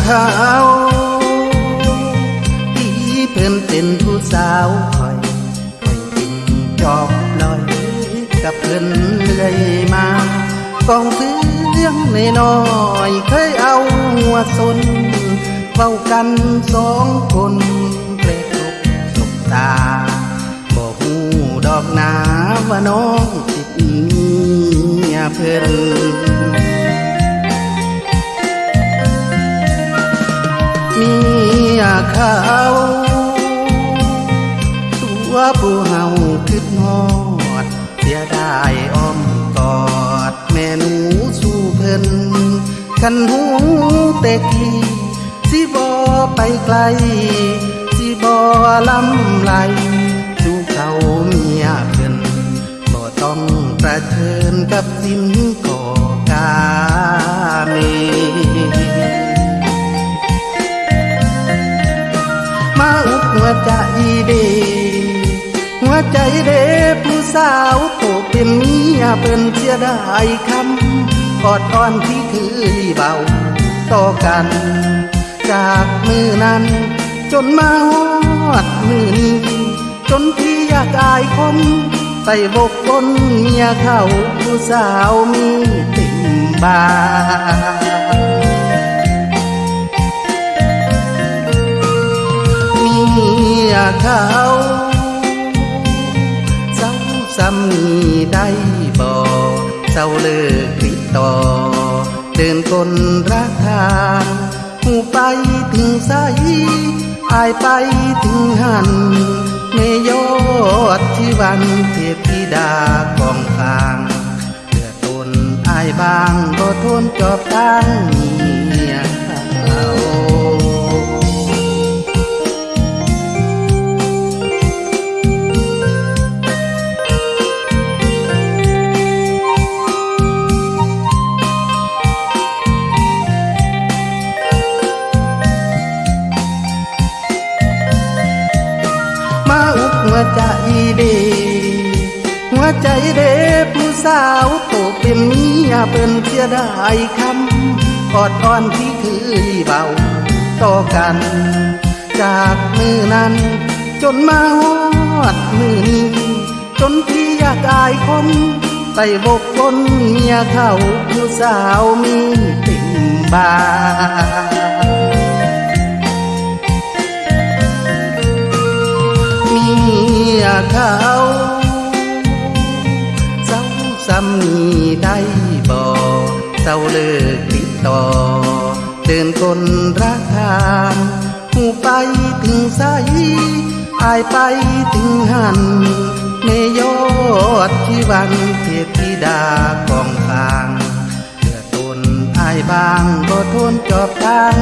เขาที่เพิ่นเป็นผู้สาวคอยคอยกินจอบลอยกับเพิ่นเรื่อยมากองเสียงในน้อยเคยเอาหัวสนเฝ้ากันสองคนเปรกลุกสบตาบอกหูดอกนาว่าน้องติดเมียเพิ่นาตัวผู้เฮาคิดฮอด เสียดายอ้อมกอด แม่หนูสู่เพิ่นคันหูแต่กี้สิบ่ไปไกล สิบ่ลำไหลสู่เขาเมียเพิ่นบ่ต้องประเชิญกับสิ้นก่อ เดหัวใจเดผู้สาวโตเป็นเมียเป็นเสียดายคำกอดอ่อนที่เคยเบาต่อกัน จากมือนั้น จนมาฮอดมือนี้จนพี่อยากอายคนใส่บกบนเมียเขาผู้สาวมีติ่มบา เขาเจ้าสามีได้บอกเจ้าเลิกติดต่อ เดินคนรักทางหูไปถึงใสอายไปถึงหันเมยอดที่วันเทพธิดากองกลางเดือดตนอายบางก็ทนจอบตั้ง ใจเดหัวใจเดผู้สาวโตเป็นเมียเป็นเสียดายคำกอดอ่อนที่เคยเบา ต่อกัน จากมือนั้น จนมาฮอดมือนี้ จนพี่อยากอายคนใส่บกบนเมียเขาผู้สาวมีติ่มบา เขาเจ้าสามีได้บอกเจ้าเลิกติดต่อเดินคนรักทางหูไปถึงใสอายไปถึงหันเมยอดที่วันเทพธิดากองทางเดือดตนอายบางก็ทนจอบทาง